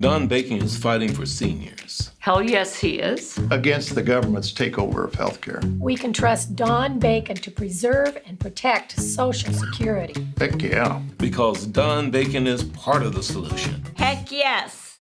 Don Bacon is fighting for seniors. Hell yes, he is. against the government's takeover of healthcare. We can trust Don Bacon to preserve and protect Social Security. Heck yeah. Because Don Bacon is part of the solution. Heck yes.